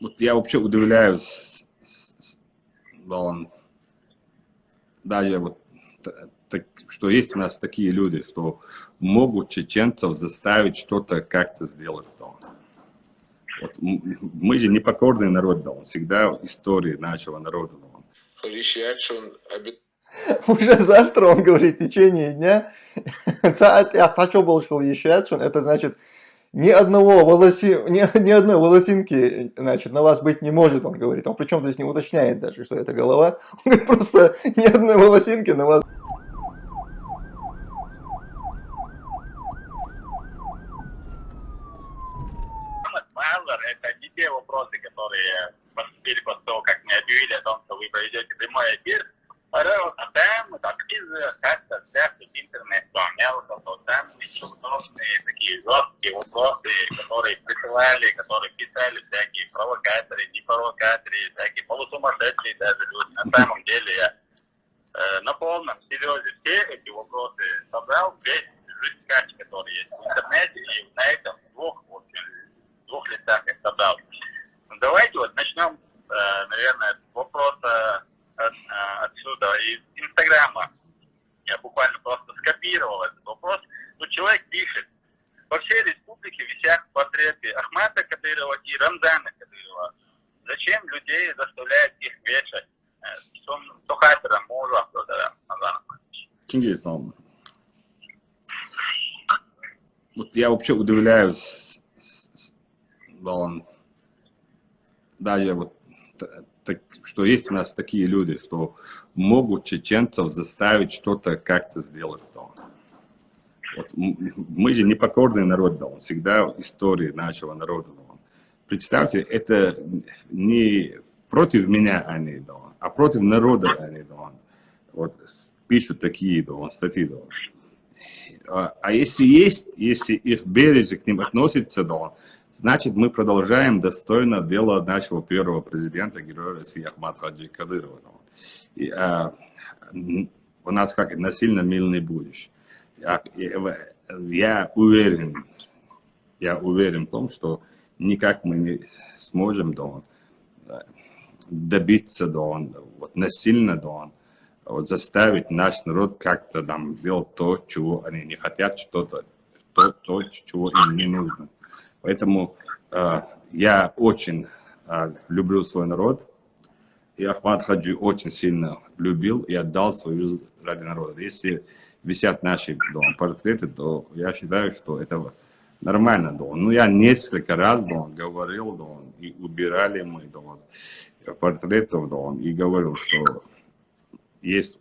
Вот я вообще удивляюсь, да, он, даже вот, так, что есть у нас такие люди, что могут чеченцев заставить что-то как-то сделать. Да. Вот, мы же непокорный народ, да, он всегда в истории нашего народа. Да. Уже завтра, он говорит, в течение дня, это значит, ни одного волоси, ни, ни одной волосинки, значит, на вас быть не может, он говорит. Он причем здесь не уточняет даже, что это голова. Он говорит, просто ни одной волосинки на вас вопросы, которые поступили после того, как мне объявили о том, что вы проведете прямой эфир. Адам, так из как-то интернет-то там удобные такие жесткие вопросы, которые присылали, которые писали всякие провокаторы, не провокаторы, всякие полусумасшедшие даже люди. На самом деле я э, на полном серьезе все эти вопросы собрал, весь жесткач, который есть в интернете, и на этом двух, в общем, двух листах их собрал. Давайте вот начнем, э, наверное, с вопроса отсюда, из Инстаграма. Я буквально просто скопировал этот вопрос. Ну, человек пишет, по всей республике висят портреты Ахмата Кадырова и Рамзана Кадырова. Зачем людей заставляют их вешать? Кто хатера мужа, кто Кингис, вот я вообще удивляюсь, да, я вот так, что есть у нас такие люди, что могут чеченцев заставить что-то как-то сделать. Да. Вот, мы же непокорный народ, да, он всегда истории нашего народа. Да. Представьте, это не против меня они, да, а против народа они. Да. Вот пишут такие да, статьи. Да. А, а если есть, если их бережно к ним относится, да, Значит, мы продолжаем достойно дело нашего первого президента, героя России Ахмад Хаджи Кадырова. И, а, у нас как насильно мильный будешь. Я, я уверен, я уверен в том, что никак мы не сможем да, добиться да, вот, насильно да, вот, заставить наш народ как-то там делать то, чего они не хотят, что-то, то, то, чего им не нужно. Поэтому э, я очень э, люблю свой народ. И Ахмад Хаджи очень сильно любил и отдал свою жизнь ради народа. Если висят наши дома, портреты, то я считаю, что это нормально. Да. Ну, я несколько раз да, говорил, да, и убирали мы да, портретов, да, и говорил, что есть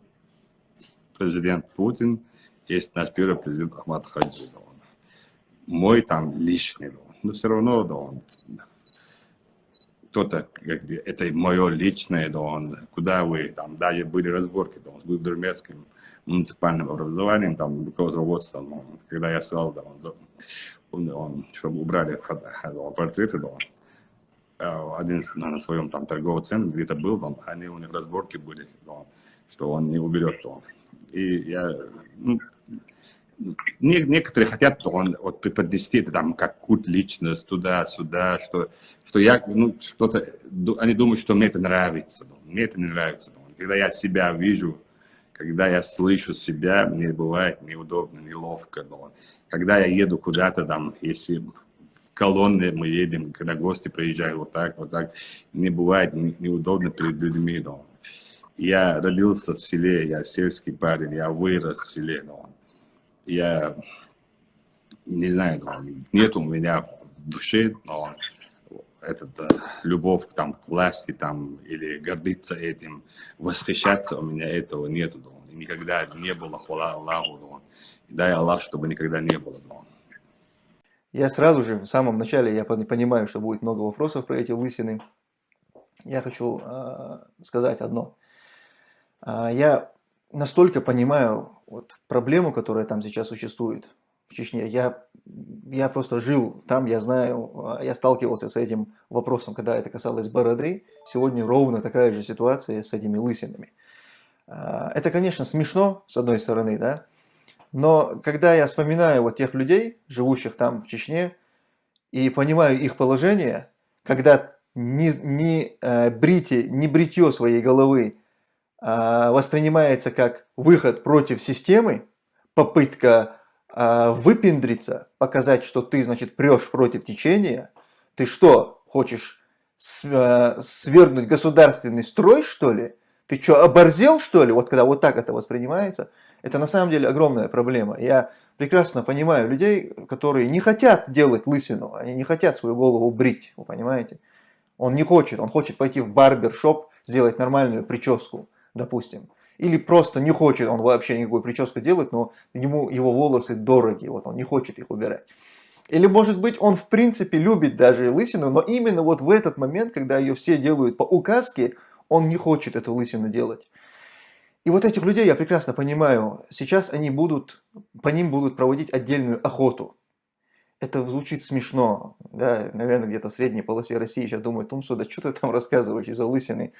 президент Путин, есть наш первый президент Ахмад Хаджи. Да, мой там личный. Да но все равно, да, он, кто-то, это мое личное, да, он, куда вы, там, даже были разборки, да, с Будермецким муниципальным образованием, там, руководством, ну, когда я сказал, да, он, он, он чтобы убрали фото, да, портреты, да, он, э, один на своем там торговом центре где-то был, да, они у них разборки были, да, что он не уберет, да, и я, ну, некоторые хотят он, вот, преподнести это там как культ личность туда-сюда, что, что я, ну, что-то, они думают, что мне это нравится. Мне это не нравится. Когда я себя вижу, когда я слышу себя, мне бывает неудобно, неловко. Когда я еду куда-то там, если в колонне мы едем, когда гости приезжают вот так, вот так, мне бывает неудобно перед людьми. Я родился в селе, я сельский парень, я вырос в селе. Но я не знаю, нет у меня в душе, но этот, э, любовь там, к власти там, или гордиться этим, восхищаться у меня этого нету. Да. никогда не было, хвала Аллаху. Дай Аллах, чтобы никогда не было. Я сразу же, в самом начале, я понимаю, что будет много вопросов про эти лысины. Я хочу э, сказать одно. Э, я настолько понимаю вот проблему, которая там сейчас существует в Чечне. Я, я просто жил там, я знаю, а, я сталкивался с этим вопросом, когда это касалось Бороды. Сегодня ровно такая же ситуация с этими лысинами. А, это, конечно, смешно, с одной стороны, да, но когда я вспоминаю вот тех людей, живущих там в Чечне, и понимаю их положение, когда не, не, э, бритие, не бритье своей головы э, воспринимается как выход против системы, попытка э, выпендриться, показать, что ты, значит, прешь против течения, ты что, хочешь э, свергнуть государственный строй, что ли? Ты что, оборзел, что ли? Вот когда вот так это воспринимается, это на самом деле огромная проблема. Я прекрасно понимаю людей, которые не хотят делать лысину, они не хотят свою голову брить, вы понимаете? Он не хочет, он хочет пойти в барбершоп, сделать нормальную прическу, допустим. Или просто не хочет он вообще никакую прическу делать, но ему его волосы дороги, вот он не хочет их убирать. Или может быть он в принципе любит даже лысину, но именно вот в этот момент, когда ее все делают по указке, он не хочет эту лысину делать. И вот этих людей я прекрасно понимаю. Сейчас они будут, по ним будут проводить отдельную охоту. Это звучит смешно. Да, наверное, где-то в средней полосе России сейчас думают, Тумсу, да что ты там рассказываешь из-за лысины?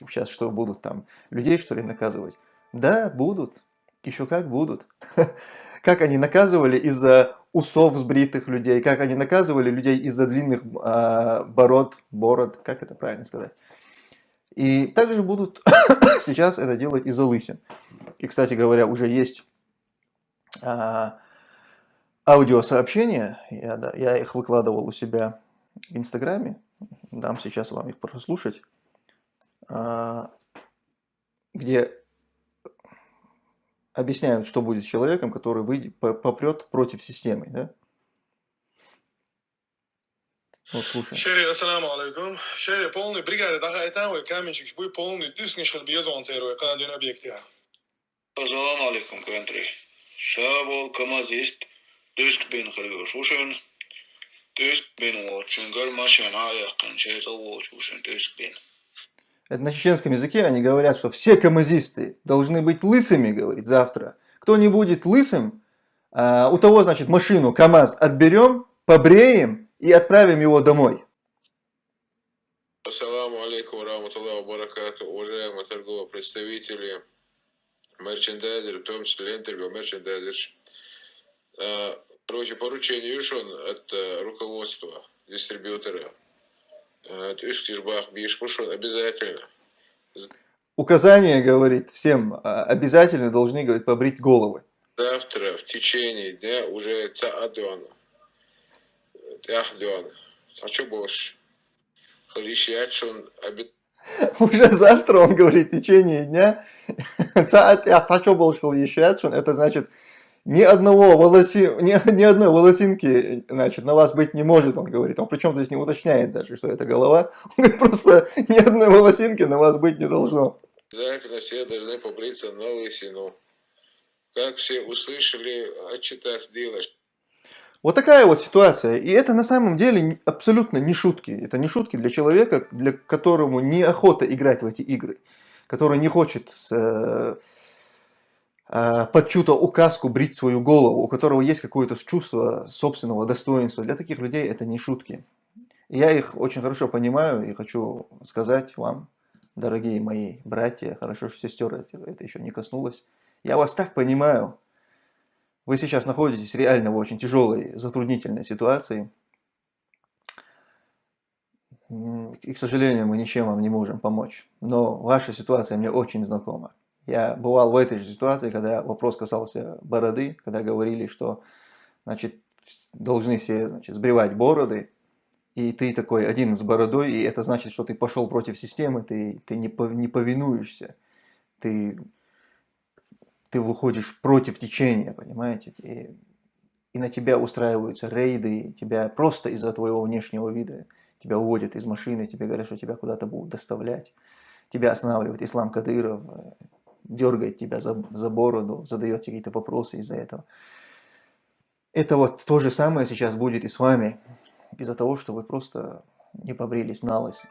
Сейчас что, будут там людей, что ли, наказывать? Да, будут. Еще как будут. Как они наказывали из-за усов сбритых людей, как они наказывали людей из-за длинных э, бород, бород, как это правильно сказать. И также будут сейчас это делать из-за лысин. И, кстати говоря, уже есть а, аудиосообщения, я, да, я их выкладывал у себя в Инстаграме, дам сейчас вам их прослушать, а, где объясняют, что будет с человеком, который выйдет, попрет против системы. Да? Вот слушай. Шерри, ассаламу алейкум. Шерри, полный бригады дагайтан, вы каменщик, вы полный дюсни шалбия зонтеру, канадин объектия. Ассаламу алейкум, кантри. Шабол камазист, дюск бин халюшушен, дюск бин вочун, гармашен аякан, шейта вочушен, дюск бин. Это на чеченском языке они говорят, что все камазисты должны быть лысыми, говорит, завтра. Кто не будет лысым, а, у того, значит, машину КАМАЗ отберем, побреем, и отправим его домой. Ассаламу алейкум раматуллаху баракату, уважаемые торговые представители, мерчендайзеры, в том числе интервью мерчендайзер. Короче, поручение решен от э, руководства дистрибьютора. Тюшкишбах Бишпушон обязательно. Указание, говорит, всем а, обязательно должны, говорит, побрить головы. Завтра в течение дня уже Цаадуана Яхдион. Хочу больше. Уже завтра, он говорит, в течение дня, это значит, ни одного волоси, ни, ни одной волосинки, значит, на вас быть не может, он говорит. Он причем здесь не уточняет даже, что это голова. Он говорит, просто ни одной волосинки на вас быть не должно. Обязательно все должны побриться на лысину. Как все услышали, отчитать делаешь. Вот такая вот ситуация. И это на самом деле абсолютно не шутки. Это не шутки для человека, для которому неохота играть в эти игры. Который не хочет с, э, под чью-то указку брить свою голову. У которого есть какое-то чувство собственного достоинства. Для таких людей это не шутки. я их очень хорошо понимаю и хочу сказать вам, дорогие мои братья, хорошо, что сестер это еще не коснулось. Я вас так понимаю, вы сейчас находитесь реально в очень тяжелой, затруднительной ситуации. И, к сожалению, мы ничем вам не можем помочь. Но ваша ситуация мне очень знакома. Я бывал в этой же ситуации, когда вопрос касался бороды, когда говорили, что значит, должны все значит, сбривать бороды, и ты такой один с бородой, и это значит, что ты пошел против системы, ты, ты не, не повинуешься, ты ты выходишь против течения, понимаете, и, и на тебя устраиваются рейды, тебя просто из-за твоего внешнего вида, тебя уводят из машины, тебе говорят, что тебя куда-то будут доставлять, тебя останавливает Ислам Кадыров, дергает тебя за, за бороду, задает какие-то вопросы из-за этого. Это вот то же самое сейчас будет и с вами, из-за того, что вы просто не побрились на лысо.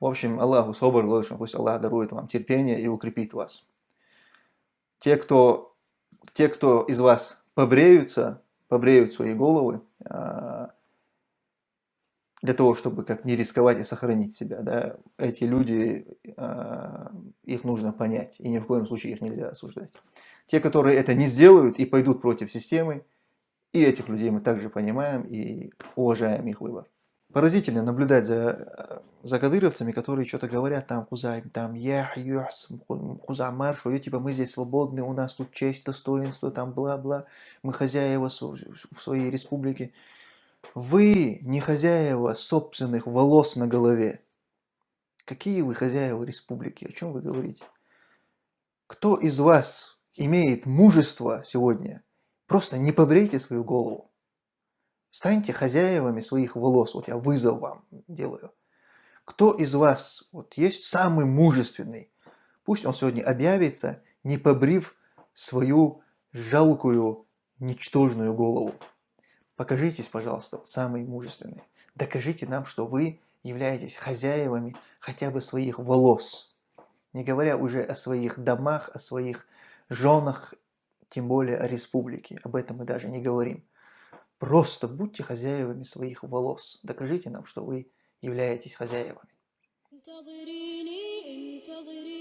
В общем, Аллаху собор, пусть Аллах дарует вам терпение и укрепит вас те, кто, те, кто из вас побреются, побреют свои головы, а, для того, чтобы как не рисковать и сохранить себя, да, эти люди, а, их нужно понять, и ни в коем случае их нельзя осуждать. Те, которые это не сделают и пойдут против системы, и этих людей мы также понимаем и уважаем их выбор. поразительно наблюдать за, за кадыровцами, которые что-то говорят там, Хузайм, там, ях, юхс, Хузамар, что «Ё, типа мы здесь свободны, у нас тут честь, достоинство, там, бла-бла, мы хозяева в своей республике. Вы не хозяева собственных волос на голове. Какие вы хозяева республики? О чем вы говорите? Кто из вас имеет мужество сегодня? Просто не побрейте свою голову. Станьте хозяевами своих волос. Вот я вызов вам делаю. Кто из вас вот есть самый мужественный? Пусть он сегодня объявится, не побрив свою жалкую, ничтожную голову. Покажитесь, пожалуйста, вот самый мужественный. Докажите нам, что вы являетесь хозяевами хотя бы своих волос. Не говоря уже о своих домах, о своих женах, тем более о республике. Об этом мы даже не говорим. Просто будьте хозяевами своих волос. Докажите нам, что вы являетесь хозяевами. انتظريني انتظريني